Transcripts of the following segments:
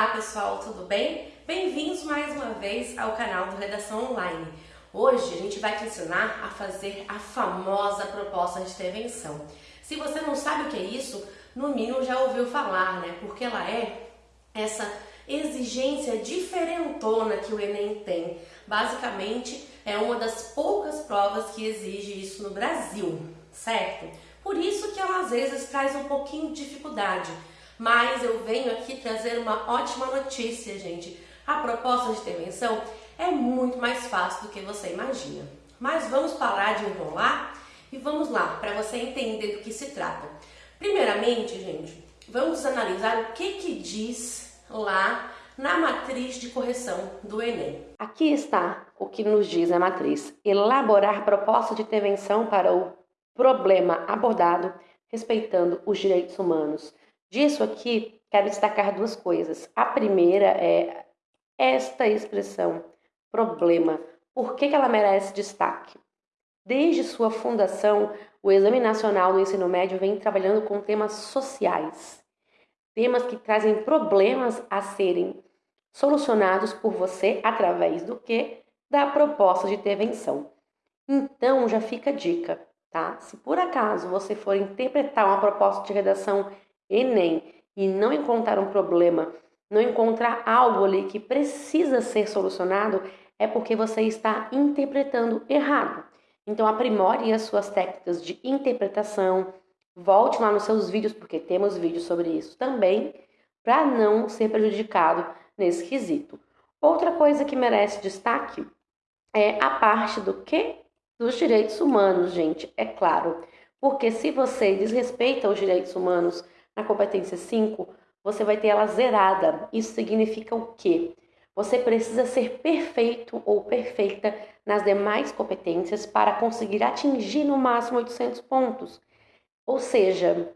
Olá pessoal, tudo bem? Bem-vindos mais uma vez ao canal do Redação Online. Hoje a gente vai te ensinar a fazer a famosa proposta de intervenção. Se você não sabe o que é isso, no mínimo já ouviu falar, né? Porque ela é essa exigência diferentona que o Enem tem. Basicamente, é uma das poucas provas que exige isso no Brasil, certo? Por isso que ela às vezes traz um pouquinho de dificuldade mas eu venho aqui trazer uma ótima notícia, gente. A proposta de intervenção é muito mais fácil do que você imagina. Mas vamos parar de enrolar e vamos lá, para você entender do que se trata. Primeiramente, gente, vamos analisar o que que diz lá na matriz de correção do Enem. Aqui está o que nos diz a matriz. Elaborar proposta de intervenção para o problema abordado respeitando os direitos humanos. Disso aqui, quero destacar duas coisas. A primeira é esta expressão, problema. Por que, que ela merece destaque? Desde sua fundação, o Exame Nacional do Ensino Médio vem trabalhando com temas sociais, temas que trazem problemas a serem solucionados por você através do que? Da proposta de intervenção. Então, já fica a dica, tá? Se por acaso você for interpretar uma proposta de redação Enem e não encontrar um problema, não encontrar algo ali que precisa ser solucionado, é porque você está interpretando errado. Então aprimore as suas técnicas de interpretação, volte lá nos seus vídeos, porque temos vídeos sobre isso também, para não ser prejudicado nesse quesito. Outra coisa que merece destaque é a parte do que? Dos direitos humanos, gente, é claro. Porque se você desrespeita os direitos humanos, na competência 5, você vai ter ela zerada. Isso significa o quê? Você precisa ser perfeito ou perfeita nas demais competências para conseguir atingir no máximo 800 pontos. Ou seja,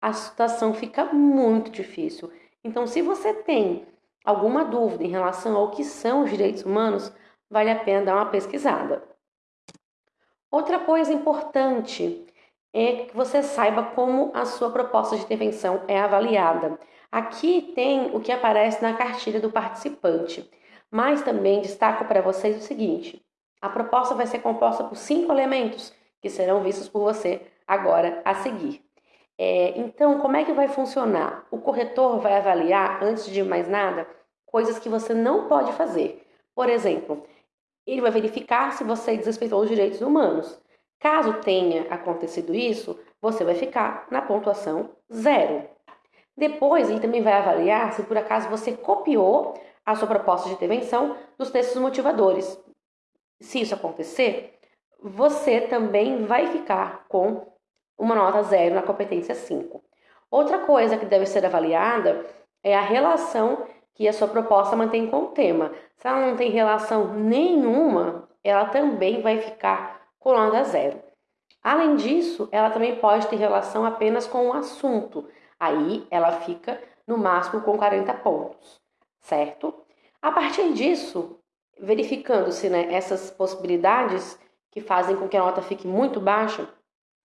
a situação fica muito difícil. Então, se você tem alguma dúvida em relação ao que são os direitos humanos, vale a pena dar uma pesquisada. Outra coisa importante é que você saiba como a sua proposta de intervenção é avaliada. Aqui tem o que aparece na cartilha do participante, mas também destaco para vocês o seguinte: a proposta vai ser composta por cinco elementos que serão vistos por você agora a seguir. É, então, como é que vai funcionar? O corretor vai avaliar, antes de mais nada, coisas que você não pode fazer. Por exemplo, ele vai verificar se você desrespeitou os direitos humanos. Caso tenha acontecido isso, você vai ficar na pontuação zero. Depois, ele também vai avaliar se por acaso você copiou a sua proposta de intervenção dos textos motivadores. Se isso acontecer, você também vai ficar com uma nota zero na competência 5. Outra coisa que deve ser avaliada é a relação que a sua proposta mantém com o tema. Se ela não tem relação nenhuma, ela também vai ficar nota zero. Além disso, ela também pode ter relação apenas com o assunto. Aí ela fica no máximo com 40 pontos, certo? A partir disso, verificando-se né, essas possibilidades que fazem com que a nota fique muito baixa,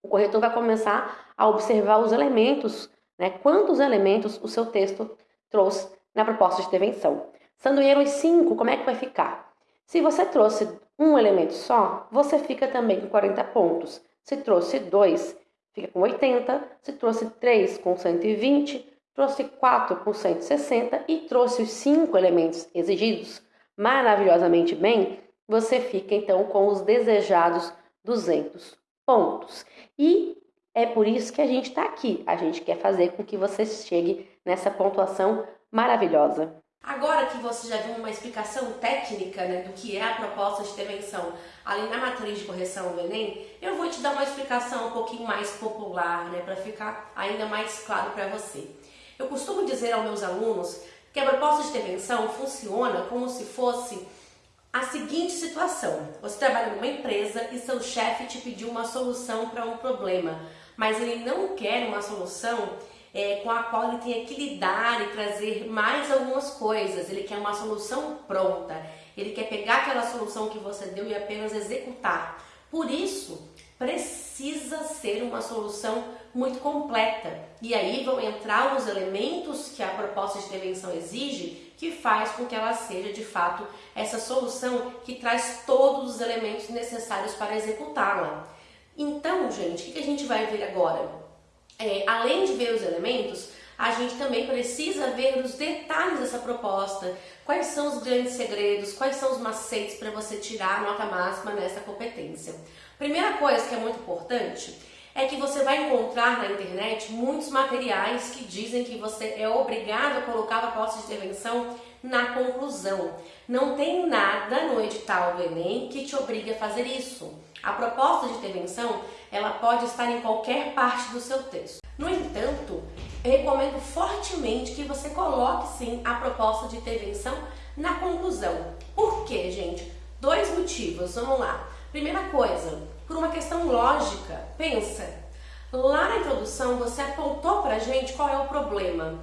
o corretor vai começar a observar os elementos, né, quantos elementos o seu texto trouxe na proposta de intervenção. Sendo os 5, como é que vai ficar? Se você trouxe um elemento só, você fica também com 40 pontos. Se trouxe dois, fica com 80. Se trouxe três, com 120. Trouxe quatro, com 160. E trouxe os cinco elementos exigidos maravilhosamente bem, você fica então com os desejados 200 pontos. E é por isso que a gente está aqui. A gente quer fazer com que você chegue nessa pontuação maravilhosa. Agora que você já viu uma explicação técnica né, do que é a proposta de intervenção ali na matriz de correção do Enem, eu vou te dar uma explicação um pouquinho mais popular, né, para ficar ainda mais claro para você. Eu costumo dizer aos meus alunos que a proposta de intervenção funciona como se fosse a seguinte situação: você trabalha numa empresa e seu chefe te pediu uma solução para um problema, mas ele não quer uma solução é, com a qual ele tenha que lidar e trazer mais algumas coisas. Ele quer uma solução pronta. Ele quer pegar aquela solução que você deu e apenas executar. Por isso, precisa ser uma solução muito completa. E aí vão entrar os elementos que a proposta de intervenção exige, que faz com que ela seja de fato essa solução que traz todos os elementos necessários para executá-la. Então, gente, o que a gente vai ver agora? É, além de ver os elementos, a gente também precisa ver os detalhes dessa proposta. Quais são os grandes segredos, quais são os macetes para você tirar a nota máxima nessa competência. Primeira coisa que é muito importante é que você vai encontrar na internet muitos materiais que dizem que você é obrigado a colocar a proposta de intervenção na conclusão. Não tem nada no edital do Enem que te obrigue a fazer isso. A proposta de intervenção, ela pode estar em qualquer parte do seu texto. No entanto, recomendo fortemente que você coloque sim a proposta de intervenção na conclusão. Por quê, gente? Dois motivos, vamos lá. Primeira coisa, por uma questão lógica, pensa. Lá na introdução você apontou pra gente qual é o problema.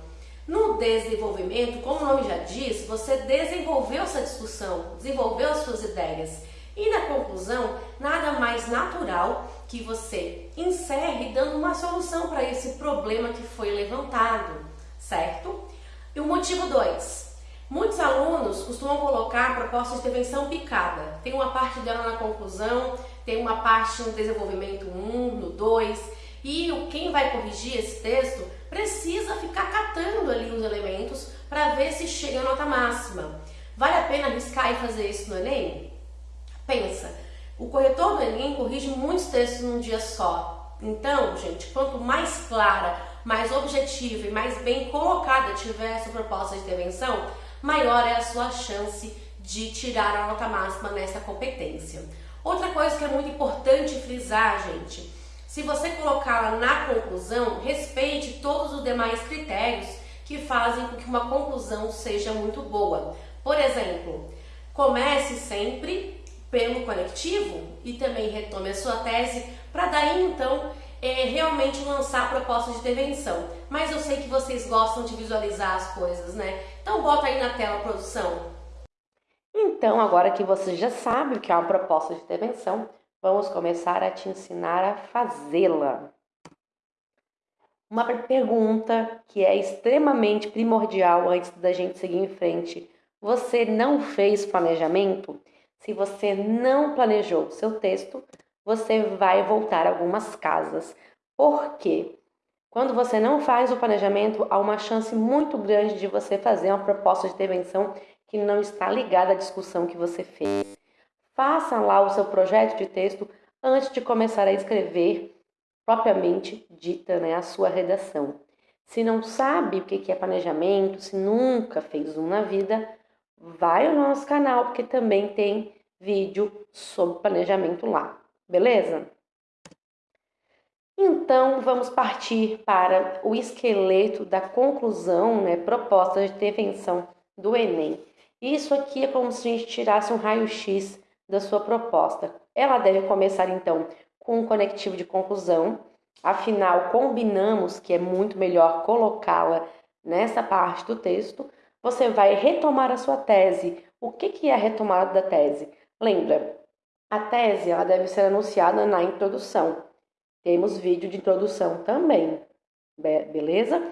No desenvolvimento, como o nome já diz, você desenvolveu essa discussão, desenvolveu as suas ideias. E na conclusão, nada mais natural que você encerre dando uma solução para esse problema que foi levantado, certo? E o motivo 2. Muitos alunos costumam colocar a proposta de intervenção picada. Tem uma parte dela na conclusão, tem uma parte no desenvolvimento 1, um, no 2, e quem vai corrigir esse texto precisa ficar catando ali os elementos para ver se chega a nota máxima. Vale a pena arriscar e fazer isso no Enem? Pensa, o corretor do Enem corrige muitos textos num dia só. Então, gente, quanto mais clara, mais objetiva e mais bem colocada tiver essa proposta de intervenção, maior é a sua chance de tirar a nota máxima nessa competência. Outra coisa que é muito importante frisar, gente, se você colocá-la na conclusão, respeite todos os demais critérios que fazem com que uma conclusão seja muito boa. Por exemplo, comece sempre pelo conectivo e também retome a sua tese para daí então é, realmente lançar a proposta de intervenção. Mas eu sei que vocês gostam de visualizar as coisas, né? Então bota aí na tela, produção. Então, agora que você já sabe o que é uma proposta de intervenção, vamos começar a te ensinar a fazê-la. Uma pergunta que é extremamente primordial antes da gente seguir em frente. Você não fez planejamento? Se você não planejou seu texto, você vai voltar algumas casas. Por quê? Quando você não faz o planejamento, há uma chance muito grande de você fazer uma proposta de intervenção que não está ligada à discussão que você fez. Faça lá o seu projeto de texto antes de começar a escrever propriamente dita né, a sua redação. Se não sabe o que é planejamento, se nunca fez um na vida, vai ao nosso canal, porque também tem vídeo sobre planejamento lá, beleza? Então, vamos partir para o esqueleto da conclusão, né, proposta de intervenção do Enem. Isso aqui é como se a gente tirasse um raio-x da sua proposta. Ela deve começar, então, com um conectivo de conclusão, afinal, combinamos que é muito melhor colocá-la nessa parte do texto, você vai retomar a sua tese. O que, é a retomada da tese? Lembra, a tese ela deve ser anunciada na introdução. Temos vídeo de introdução também, beleza?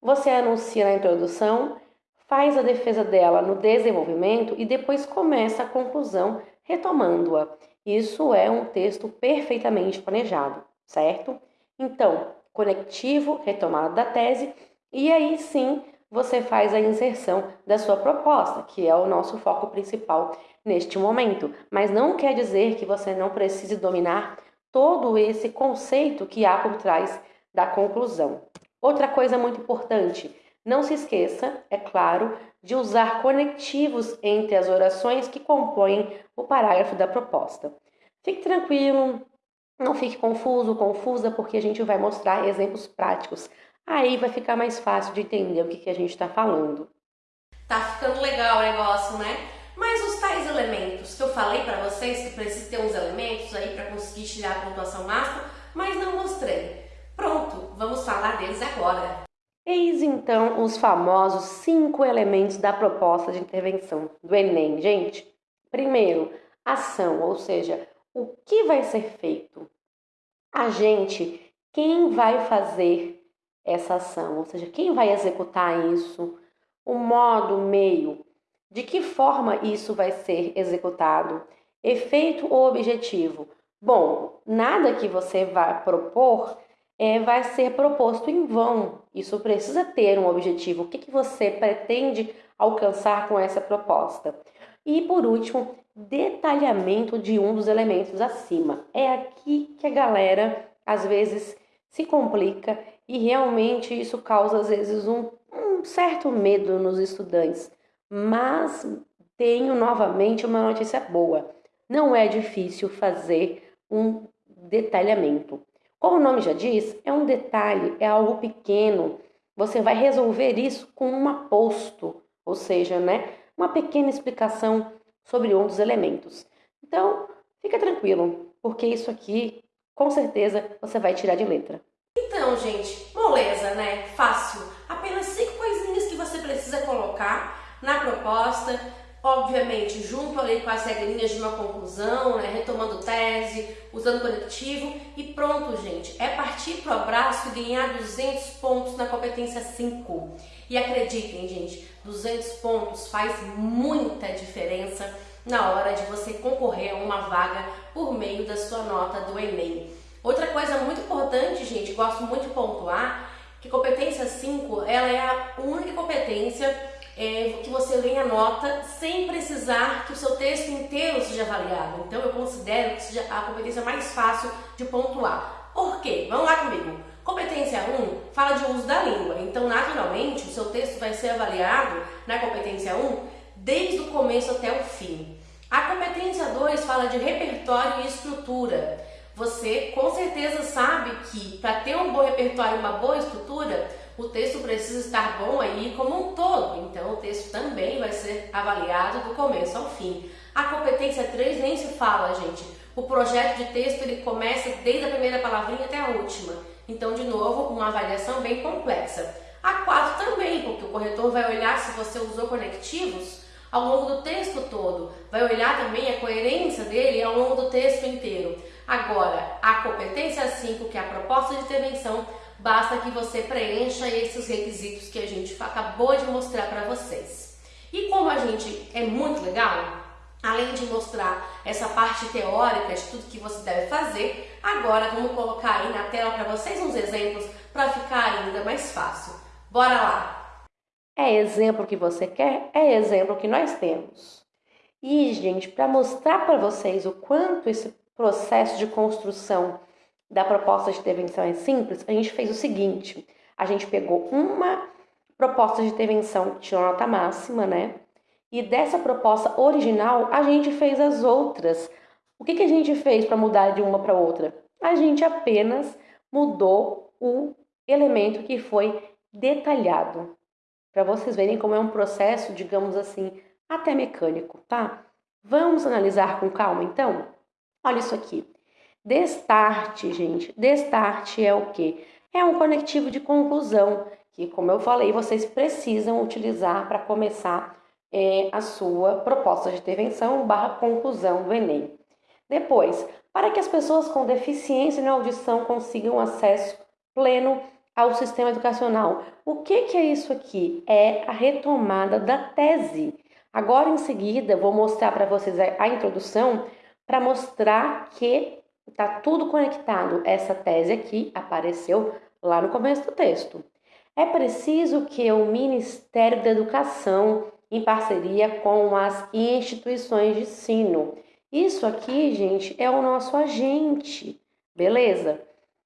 Você anuncia na introdução, faz a defesa dela no desenvolvimento e depois começa a conclusão retomando-a. Isso é um texto perfeitamente planejado, certo? Então, conectivo, retomada da tese, e aí sim você faz a inserção da sua proposta, que é o nosso foco principal neste momento. Mas não quer dizer que você não precise dominar todo esse conceito que há por trás da conclusão. Outra coisa muito importante, não se esqueça, é claro, de usar conectivos entre as orações que compõem o parágrafo da proposta. Fique tranquilo, não fique confuso, confusa, porque a gente vai mostrar exemplos práticos Aí vai ficar mais fácil de entender o que, que a gente está falando. Tá ficando legal o negócio, né? Mas os tais elementos que eu falei para vocês, que precisa ter uns elementos aí para conseguir tirar a pontuação máxima, mas não mostrei. Pronto, vamos falar deles agora. Eis então os famosos cinco elementos da proposta de intervenção do Enem, gente. Primeiro, ação, ou seja, o que vai ser feito. a gente, quem vai fazer essa ação, ou seja, quem vai executar isso, o modo, o meio, de que forma isso vai ser executado, efeito ou objetivo. Bom, nada que você vai propor é, vai ser proposto em vão. Isso precisa ter um objetivo. O que, que você pretende alcançar com essa proposta? E por último, detalhamento de um dos elementos acima. É aqui que a galera às vezes se complica e realmente isso causa às vezes um, um certo medo nos estudantes. Mas tenho novamente uma notícia boa. Não é difícil fazer um detalhamento. Como o nome já diz, é um detalhe, é algo pequeno. Você vai resolver isso com um aposto, ou seja, né, uma pequena explicação sobre um dos elementos. Então, fica tranquilo, porque isso aqui, com certeza, você vai tirar de letra. Então, gente, moleza, né? Fácil. Apenas cinco coisinhas que você precisa colocar na proposta obviamente, junto ali com as regrinhas de uma conclusão, né, retomando tese, usando conectivo e pronto, gente. É partir pro abraço e ganhar 200 pontos na competência 5. E acreditem, gente, 200 pontos faz muita diferença na hora de você concorrer a uma vaga por meio da sua nota do Enem. Outra coisa muito importante, gente, gosto muito de pontuar, que competência 5, ela é a única competência é, que você venha nota sem precisar que o seu texto inteiro seja avaliado. Então eu considero que seja a competência mais fácil de pontuar. Por quê? Vamos lá comigo. Competência 1 fala de uso da língua, então naturalmente o seu texto vai ser avaliado na competência 1 desde o começo até o fim. A competência 2 fala de repertório e estrutura. Você com certeza sabe que para ter um bom repertório uma boa estrutura, o texto precisa estar bom aí como um todo, então o texto também vai ser avaliado do começo ao fim. A competência 3 nem se fala, gente. O projeto de texto ele começa desde a primeira palavrinha até a última. Então, de novo, uma avaliação bem complexa. A 4 também, porque o corretor vai olhar se você usou conectivos ao longo do texto todo, vai olhar também a coerência dele ao longo do texto inteiro. Agora, a competência 5, que é a proposta de intervenção, basta que você preencha esses requisitos que a gente acabou de mostrar para vocês. E como a gente é muito legal, além de mostrar essa parte teórica de tudo que você deve fazer, agora vamos colocar aí na tela para vocês uns exemplos para ficar ainda mais fácil. Bora lá! É exemplo que você quer? É exemplo que nós temos. E, gente, para mostrar para vocês o quanto esse processo de construção da proposta de intervenção é simples, a gente fez o seguinte: a gente pegou uma proposta de intervenção que tinha nota máxima, né? E dessa proposta original, a gente fez as outras. O que, que a gente fez para mudar de uma para outra? A gente apenas mudou o elemento que foi detalhado. Para vocês verem como é um processo, digamos assim, até mecânico, tá? Vamos analisar com calma então? Olha isso aqui. Destarte, gente. Destarte é o que? É um conectivo de conclusão que, como eu falei, vocês precisam utilizar para começar é, a sua proposta de intervenção barra conclusão do Enem. Depois, para que as pessoas com deficiência na audição consigam acesso pleno ao sistema educacional. O que, que é isso aqui? É a retomada da tese. Agora, em seguida, vou mostrar para vocês a, a introdução para mostrar que Está tudo conectado. Essa tese aqui apareceu lá no começo do texto. É preciso que o Ministério da Educação, em parceria com as instituições de ensino, isso aqui, gente, é o nosso agente, beleza?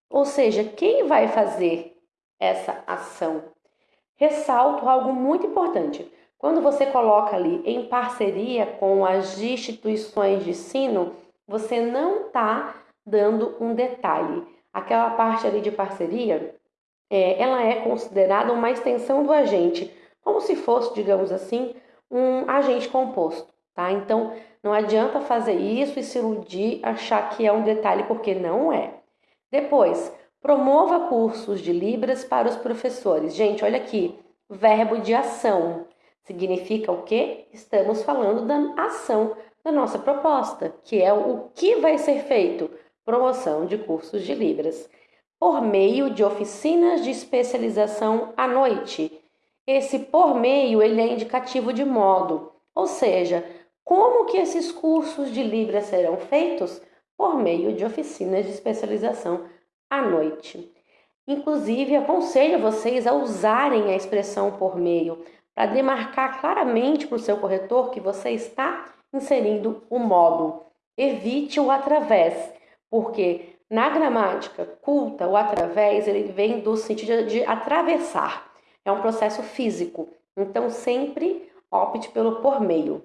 Ou seja, quem vai fazer essa ação? Ressalto algo muito importante. Quando você coloca ali em parceria com as instituições de ensino, você não está dando um detalhe. Aquela parte ali de parceria, é, ela é considerada uma extensão do agente, como se fosse, digamos assim, um agente composto, tá? Então, não adianta fazer isso e se iludir, achar que é um detalhe, porque não é. Depois, promova cursos de Libras para os professores. Gente, olha aqui, verbo de ação. Significa o quê? Estamos falando da ação da nossa proposta, que é o que vai ser feito promoção de cursos de Libras, por meio de oficinas de especialização à noite. Esse por meio ele é indicativo de modo, ou seja, como que esses cursos de Libras serão feitos? Por meio de oficinas de especialização à noite. Inclusive, aconselho vocês a usarem a expressão por meio para demarcar claramente para o seu corretor que você está inserindo o modo. Evite o através, porque na gramática culta, o através ele vem do sentido de atravessar. É um processo físico. Então, sempre opte pelo por meio,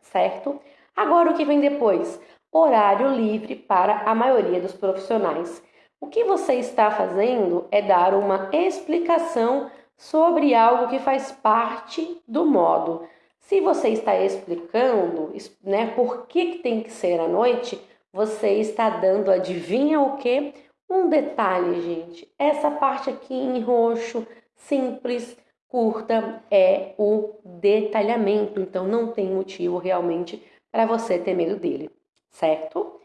certo? Agora, o que vem depois? Horário livre para a maioria dos profissionais. O que você está fazendo é dar uma explicação sobre algo que faz parte do modo. Se você está explicando né, por que, que tem que ser à noite, você está dando, adivinha o que? Um detalhe, gente. Essa parte aqui em roxo, simples, curta, é o detalhamento. Então não tem motivo realmente para você ter medo dele, certo?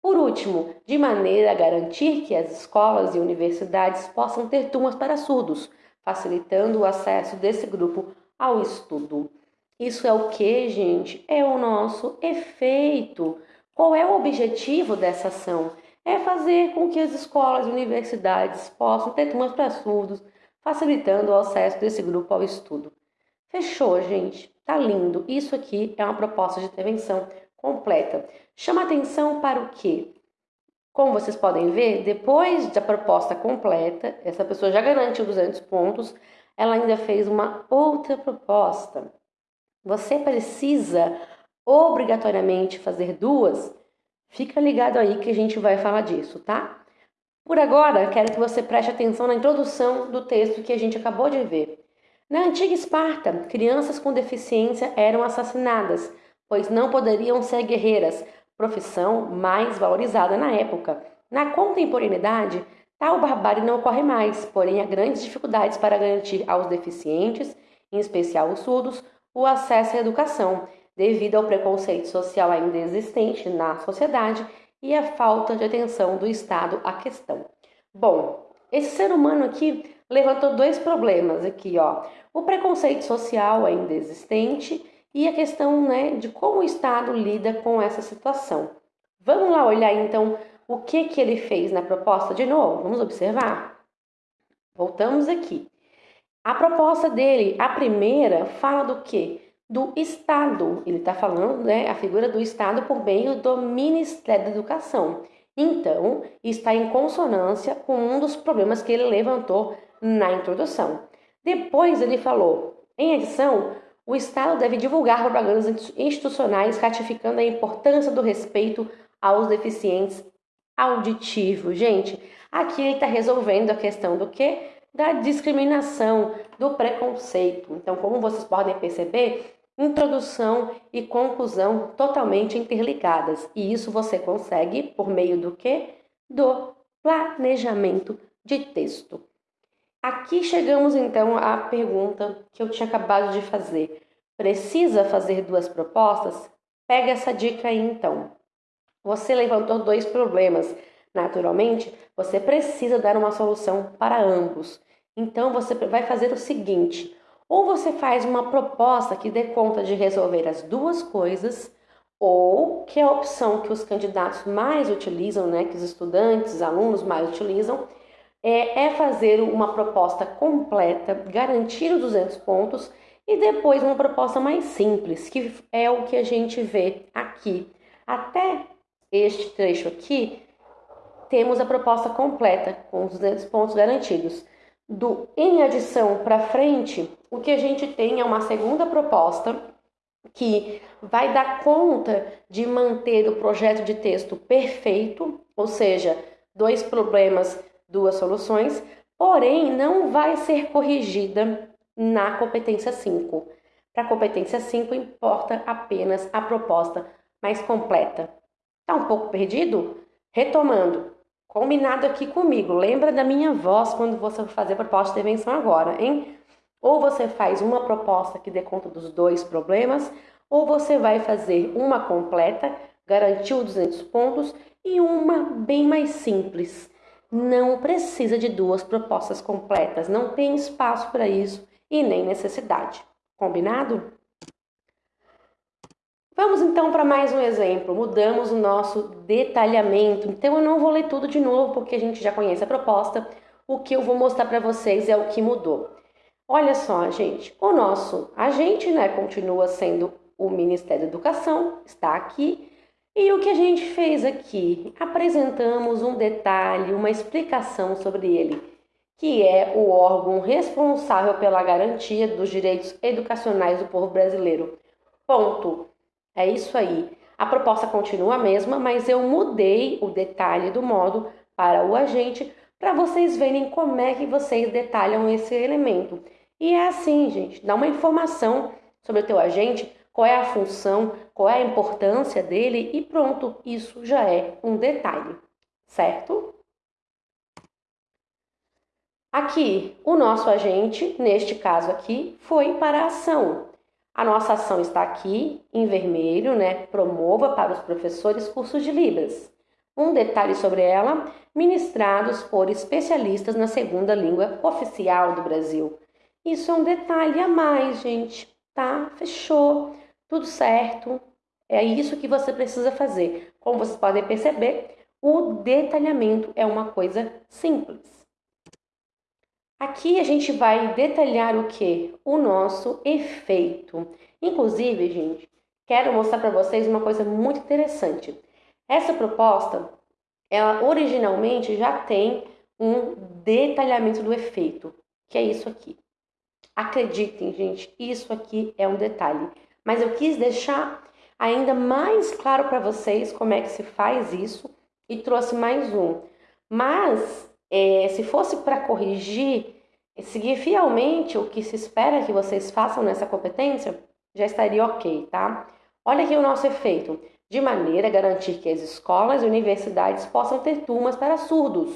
Por último, de maneira a garantir que as escolas e universidades possam ter turmas para surdos, facilitando o acesso desse grupo ao estudo. Isso é o que, gente? É o nosso efeito. Qual é o objetivo dessa ação? É fazer com que as escolas e universidades possam ter turmas para surdos, facilitando o acesso desse grupo ao estudo. Fechou, gente? Tá lindo. Isso aqui é uma proposta de intervenção completa. Chama atenção para o quê? Como vocês podem ver, depois da proposta completa, essa pessoa já garantiu 200 pontos, ela ainda fez uma outra proposta. Você precisa obrigatoriamente fazer duas? Fica ligado aí que a gente vai falar disso, tá? Por agora, quero que você preste atenção na introdução do texto que a gente acabou de ver. Na antiga Esparta, crianças com deficiência eram assassinadas pois não poderiam ser guerreiras, profissão mais valorizada na época. Na contemporaneidade, tal barbárie não ocorre mais, porém há grandes dificuldades para garantir aos deficientes, em especial os surdos, o acesso à educação, devido ao preconceito social ainda existente na sociedade e à falta de atenção do Estado à questão. Bom, esse ser humano aqui levantou dois problemas aqui, ó. O preconceito social ainda existente e a questão né, de como o Estado lida com essa situação. Vamos lá olhar então o que, que ele fez na proposta de novo? Vamos observar? Voltamos aqui. A proposta dele, a primeira, fala do que? Do Estado. Ele está falando, né, a figura do Estado por meio do Ministério da Educação. Então, está em consonância com um dos problemas que ele levantou na introdução. Depois ele falou, em adição, o Estado deve divulgar propagandas institucionais ratificando a importância do respeito aos deficientes auditivos. Gente, aqui ele está resolvendo a questão do que? Da discriminação, do preconceito. Então, como vocês podem perceber, introdução e conclusão totalmente interligadas. E isso você consegue por meio do que? Do planejamento de texto. Aqui chegamos então à pergunta que eu tinha acabado de fazer. Precisa fazer duas propostas? Pega essa dica aí então. Você levantou dois problemas. Naturalmente, você precisa dar uma solução para ambos. Então você vai fazer o seguinte: ou você faz uma proposta que dê conta de resolver as duas coisas, ou que é a opção que os candidatos mais utilizam, né, que os estudantes, alunos mais utilizam, é, é fazer uma proposta completa, garantir os 200 pontos e depois uma proposta mais simples, que é o que a gente vê aqui. Até este trecho aqui, temos a proposta completa, com os 200 pontos garantidos. Do em adição para frente, o que a gente tem é uma segunda proposta que vai dar conta de manter o projeto de texto perfeito, ou seja, dois problemas duas soluções, porém não vai ser corrigida na competência 5. Para a competência 5 importa apenas a proposta mais completa. Tá um pouco perdido? Retomando, combinado aqui comigo, lembra da minha voz quando você fazer proposta de intervenção agora, hein? Ou você faz uma proposta que dê conta dos dois problemas, ou você vai fazer uma completa, garantiu 200 pontos, e uma bem mais simples. Não precisa de duas propostas completas, não tem espaço para isso e nem necessidade. Combinado? Vamos então para mais um exemplo. Mudamos o nosso detalhamento. Então eu não vou ler tudo de novo porque a gente já conhece a proposta. O que eu vou mostrar para vocês é o que mudou. Olha só, gente, o nosso agente, né, continua sendo o Ministério da Educação, está aqui. E o que a gente fez aqui? Apresentamos um detalhe, uma explicação sobre ele, que é o órgão responsável pela garantia dos direitos educacionais do povo brasileiro. Ponto. É isso aí. A proposta continua a mesma, mas eu mudei o detalhe do modo para o agente para vocês verem como é que vocês detalham esse elemento. E é assim, gente, dá uma informação sobre o teu agente, qual é a função, qual é a importância dele e pronto, isso já é um detalhe, certo? Aqui, o nosso agente, neste caso aqui, foi para a ação. A nossa ação está aqui em vermelho, né? Promova para os professores cursos de Libras. Um detalhe sobre ela: ministrados por especialistas na segunda língua oficial do Brasil. Isso é um detalhe a mais, gente, tá? Fechou, tudo certo. É isso que você precisa fazer. Como vocês podem perceber, o detalhamento é uma coisa simples. Aqui a gente vai detalhar o que? O nosso efeito. Inclusive, gente, quero mostrar para vocês uma coisa muito interessante. Essa proposta, ela originalmente já tem um detalhamento do efeito, que é isso aqui. Acreditem, gente, isso aqui é um detalhe. Mas eu quis deixar ainda mais claro para vocês como é que se faz isso e trouxe mais um. Mas é, se fosse para corrigir, seguir fielmente o que se espera que vocês façam nessa competência, já estaria ok, tá? Olha aqui o nosso efeito. De maneira a garantir que as escolas e universidades possam ter turmas para surdos.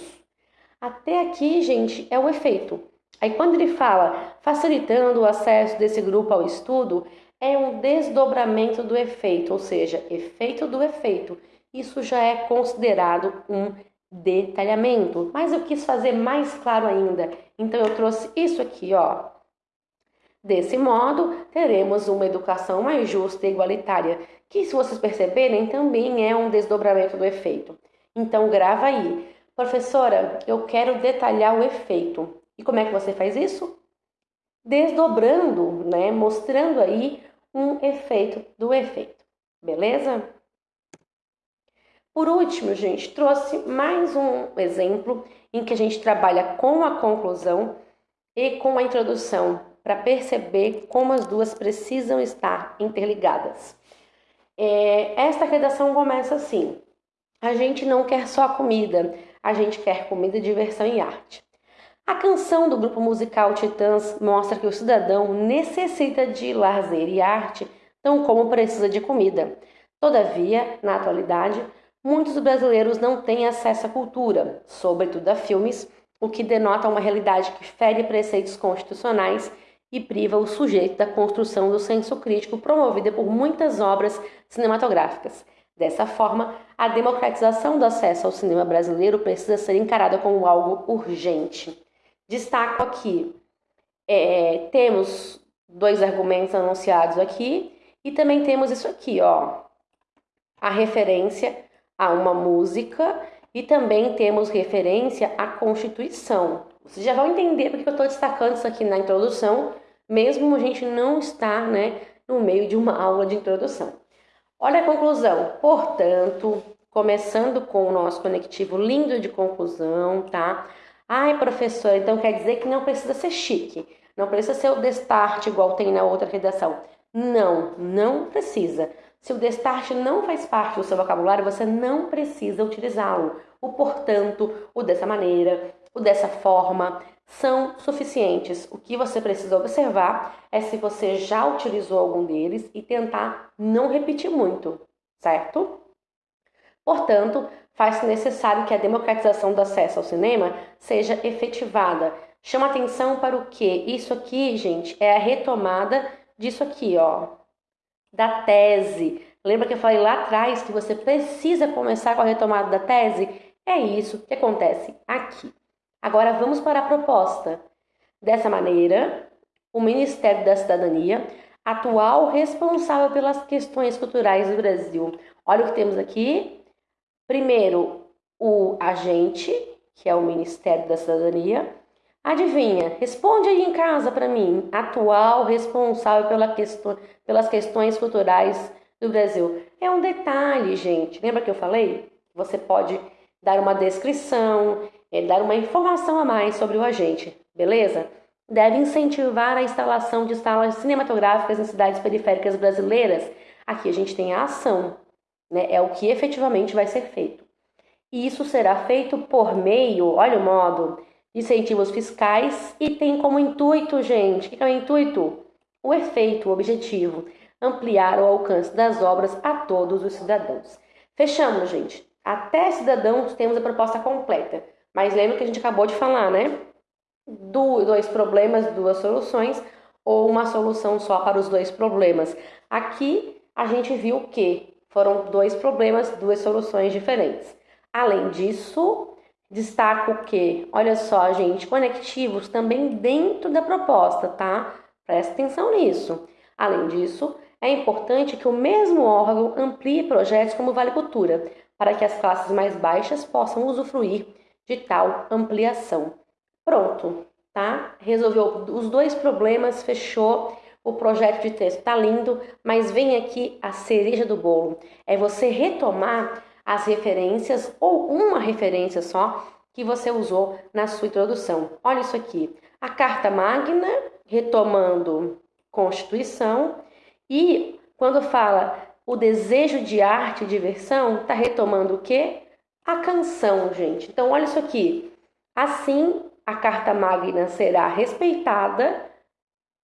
Até aqui, gente, é o efeito. Aí, quando ele fala facilitando o acesso desse grupo ao estudo, é um desdobramento do efeito, ou seja, efeito do efeito. Isso já é considerado um detalhamento, mas eu quis fazer mais claro ainda. Então eu trouxe isso aqui, ó. Desse modo, teremos uma educação mais justa e igualitária, que se vocês perceberem, também é um desdobramento do efeito. Então grava aí. Professora, eu quero detalhar o efeito. E como é que você faz isso? Desdobrando, né, mostrando aí um efeito do efeito. Beleza? Por último, gente, trouxe mais um exemplo em que a gente trabalha com a conclusão e com a introdução para perceber como as duas precisam estar interligadas. É, esta redação começa assim: a gente não quer só comida, a gente quer comida, diversão e arte. A canção do grupo musical Titãs mostra que o cidadão necessita de lazer e arte, tão como precisa de comida. Todavia, na atualidade, muitos brasileiros não têm acesso à cultura, sobretudo a filmes, o que denota uma realidade que fere preceitos constitucionais e priva o sujeito da construção do senso crítico promovida por muitas obras cinematográficas. Dessa forma, a democratização do acesso ao cinema brasileiro precisa ser encarada como algo urgente. Destaco aqui, é, temos dois argumentos anunciados aqui e também temos isso aqui, ó, a referência a uma música e também temos referência à Constituição. Vocês já vão entender porque eu estou destacando isso aqui na introdução, mesmo a gente não estar né, no meio de uma aula de introdução. Olha a conclusão. Portanto, começando com o nosso conectivo lindo de conclusão, tá? Ai, professor, então quer dizer que não precisa ser chique, não precisa ser o destarte igual tem na outra redação. Não, não precisa. Se o destarte não faz parte do seu vocabulário, você não precisa utilizá-lo. O portanto, o dessa maneira, o dessa forma são suficientes. O que você precisa observar é se você já utilizou algum deles e tentar não repetir muito, certo? Portanto, faz-se necessário que a democratização do acesso ao cinema seja efetivada. Chama atenção para o que? Isso aqui, gente, é a retomada disso aqui, ó da tese. Lembra que eu falei lá atrás que você precisa começar com a retomada da tese? É isso que acontece aqui. Agora vamos para a proposta. Dessa maneira, o Ministério da Cidadania, atual responsável pelas questões culturais do Brasil. Olha o que temos aqui. Primeiro, o agente, que é o Ministério da Cidadania. Adivinha? Responde aí em casa para mim. Atual responsável pela questão, pelas questões culturais do Brasil. É um detalhe, gente. Lembra que eu falei? Você pode dar uma descrição, é, dar uma informação a mais sobre o agente, beleza? Deve incentivar a instalação de salas cinematográficas em cidades periféricas brasileiras. Aqui a gente tem a ação, né? É o que efetivamente vai ser feito. E isso será feito por meio, olha o modo, de incentivos fiscais e tem como intuito, gente, o que é o intuito? O efeito, o objetivo, ampliar o alcance das obras a todos os cidadãos. Fechamos, gente. Até cidadãos temos a proposta completa. Mas lembra que a gente acabou de falar, né? Do, dois problemas, duas soluções, ou uma solução só para os dois problemas. Aqui a gente viu que foram dois problemas, duas soluções diferentes. Além disso, destaco que, olha só, gente, conectivos também dentro da proposta, tá? Presta atenção nisso. Além disso, é importante que o mesmo órgão amplie projetos como Vale Cultura, para que as classes mais baixas possam usufruir de tal ampliação. Pronto, tá? Resolveu os dois problemas, fechou. O projeto de texto tá lindo, mas vem aqui a cereja do bolo. É você retomar as referências ou uma referência só que você usou na sua introdução. Olha isso aqui. A Carta Magna, retomando Constituição, e quando fala o desejo de arte e diversão está retomando o quê? A canção, gente. Então, olha isso aqui. Assim, a Carta Magna será respeitada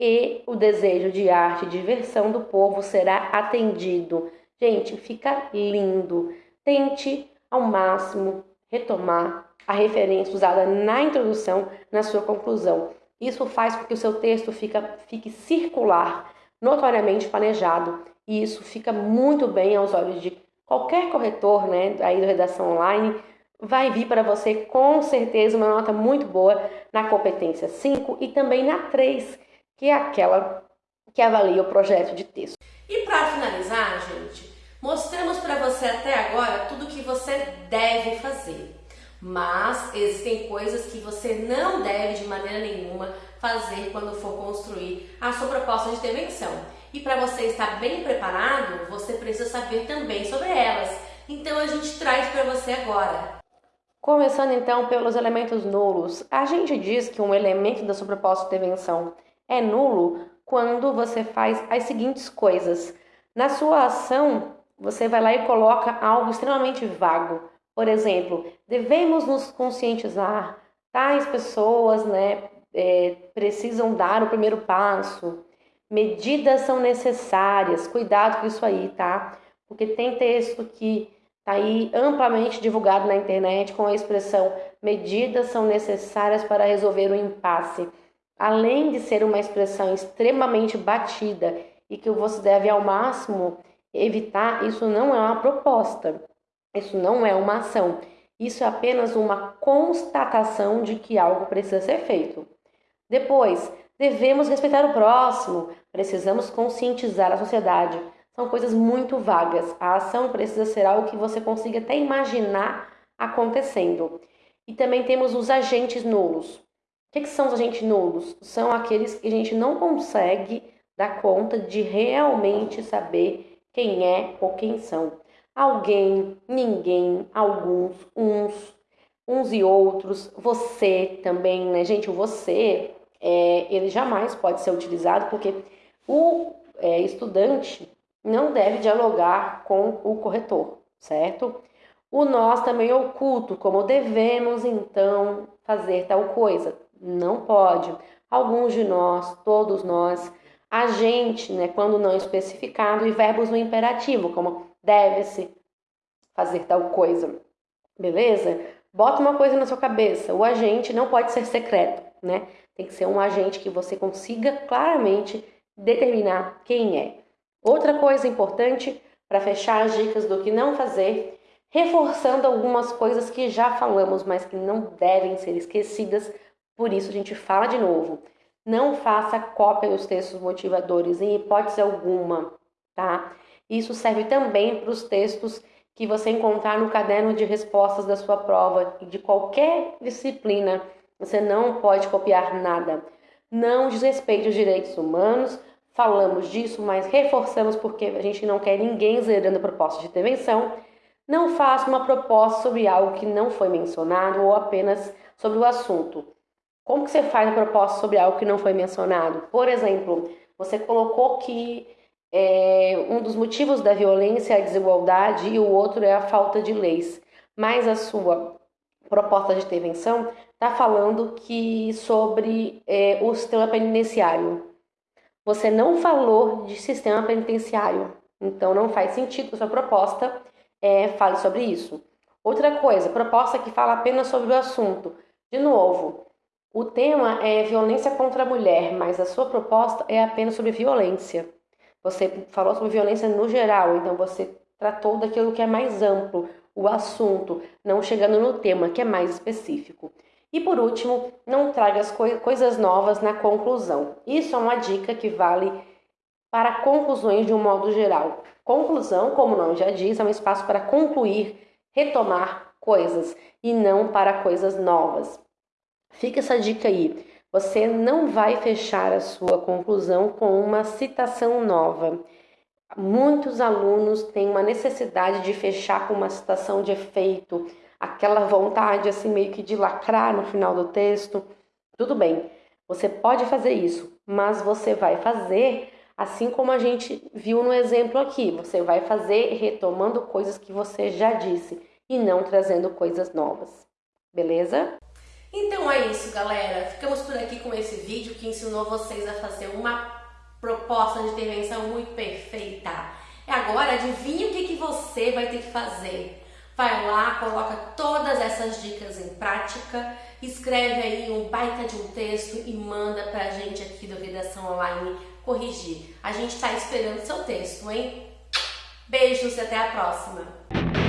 e o desejo de arte e diversão do povo será atendido. Gente, fica lindo. Tente ao máximo retomar a referência usada na introdução na sua conclusão. Isso faz com que o seu texto fica, fique circular, notoriamente planejado e isso fica muito bem aos olhos de qualquer corretor, né, aí do redação online, vai vir para você com certeza uma nota muito boa na competência 5 e também na 3, que é aquela que avalia o projeto de texto. E para finalizar, gente, mostramos para você até agora tudo que você deve fazer. Mas existem coisas que você não deve de maneira nenhuma fazer quando for construir a sua proposta de intervenção. E para você estar bem preparado, você precisa saber também sobre elas. Então a gente traz para você agora. Começando então pelos elementos nulos. A gente diz que um elemento da sua proposta de intervenção é nulo quando você faz as seguintes coisas. Na sua ação, você vai lá e coloca algo extremamente vago. Por exemplo, devemos nos conscientizar, tais pessoas né, é, precisam dar o primeiro passo. Medidas são necessárias, cuidado com isso aí, tá? Porque tem texto que tá aí amplamente divulgado na internet com a expressão medidas são necessárias para resolver o impasse. Além de ser uma expressão extremamente batida e que você deve ao máximo evitar, isso não é uma proposta, isso não é uma ação, isso é apenas uma constatação de que algo precisa ser feito. Depois, Devemos respeitar o próximo, precisamos conscientizar a sociedade. São coisas muito vagas. A ação precisa ser algo que você consiga até imaginar acontecendo. E também temos os agentes nulos. Que, que são os agentes nulos? São aqueles que a gente não consegue dar conta de realmente saber quem é ou quem são. Alguém, ninguém, alguns, uns, uns e outros, você também, né, gente? O você é, ele jamais pode ser utilizado porque o é, estudante não deve dialogar com o corretor, certo? O nós também é oculto, como devemos então fazer tal coisa. Não pode. Alguns de nós, todos nós, a gente, né, quando não especificado, e verbos no imperativo, como deve-se fazer tal coisa. Beleza? Bota uma coisa na sua cabeça. O agente não pode ser secreto, né? Tem que ser um agente que você consiga claramente determinar quem é. Outra coisa importante para fechar as dicas do que não fazer, reforçando algumas coisas que já falamos, mas que não devem ser esquecidas. Por isso a gente fala de novo. Não faça cópia dos textos motivadores em hipótese alguma, tá? Isso serve também para os textos que você encontrar no caderno de respostas da sua prova, de qualquer disciplina. Você não pode copiar nada. Não desrespeite os direitos humanos, falamos disso, mas reforçamos porque a gente não quer ninguém zerando a proposta de intervenção. Não faça uma proposta sobre algo que não foi mencionado ou apenas sobre o assunto. Como que você faz a proposta sobre algo que não foi mencionado? Por exemplo, você colocou que é, um dos motivos da violência é a desigualdade e o outro é a falta de leis. Mas a sua proposta de intervenção está falando que sobre é, o sistema penitenciário. Você não falou de sistema penitenciário, então não faz sentido que sua proposta é, fale sobre isso. Outra coisa, proposta que fala apenas sobre o assunto. De novo, o tema é violência contra a mulher, mas a sua proposta é apenas sobre violência. Você falou sobre violência no geral, então você tratou daquilo que é mais amplo, o assunto, não chegando no tema que é mais específico. E por último, não traga as co coisas novas na conclusão. Isso é uma dica que vale para conclusões de um modo geral. Conclusão, como o nome já diz, é um espaço para concluir, retomar coisas e não para coisas novas. Fica essa dica aí. Você não vai fechar a sua conclusão com uma citação nova. Muitos alunos têm uma necessidade de fechar com uma citação de efeito, aquela vontade assim meio que de lacrar no final do texto. Tudo bem, você pode fazer isso, mas você vai fazer assim como a gente viu no exemplo aqui. Você vai fazer retomando coisas que você já disse e não trazendo coisas novas. Beleza? Então é isso, galera. Ficamos por aqui com esse vídeo que ensinou vocês a fazer uma proposta de intervenção muito perfeita. E agora, adivinha o que, que você vai ter que fazer? Vai lá, coloca todas essas dicas em prática, escreve aí um baita de um texto e manda pra gente aqui do Redação Online corrigir. A gente tá esperando seu texto, hein? Beijos e até a próxima!